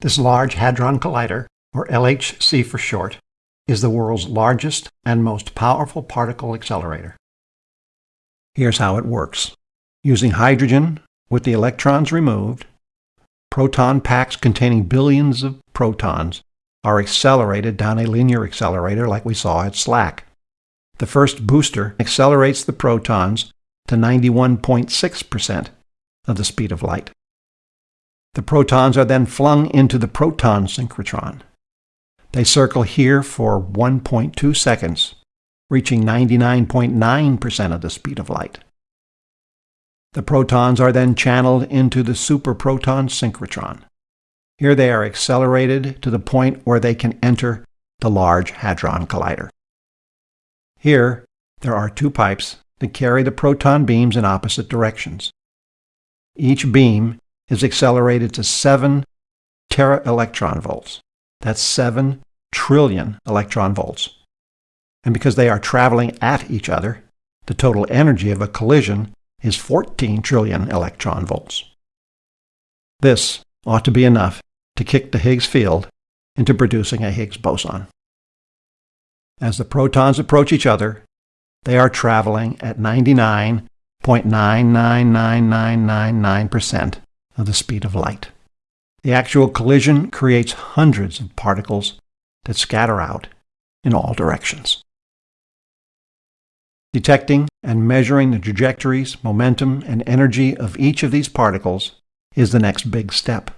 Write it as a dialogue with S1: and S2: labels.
S1: This Large Hadron Collider, or LHC for short, is the world's largest and most powerful particle accelerator. Here's how it works. Using hydrogen with the electrons removed, proton packs containing billions of protons are accelerated down a linear accelerator like we saw at SLAC. The first booster accelerates the protons to 91.6% of the speed of light. The protons are then flung into the proton synchrotron. They circle here for 1.2 seconds, reaching 99.9% of the speed of light. The protons are then channeled into the superproton synchrotron. Here they are accelerated to the point where they can enter the Large Hadron Collider. Here, there are two pipes that carry the proton beams in opposite directions. Each beam is accelerated to 7 tera electron volts. That's 7 trillion electron volts. And because they are traveling at each other, the total energy of a collision is 14 trillion electron volts. This ought to be enough to kick the Higgs field into producing a Higgs boson. As the protons approach each other, they are traveling at 99.999999% of the speed of light. The actual collision creates hundreds of particles that scatter out in all directions. Detecting and measuring the trajectories, momentum, and energy of each of these particles is the next big step.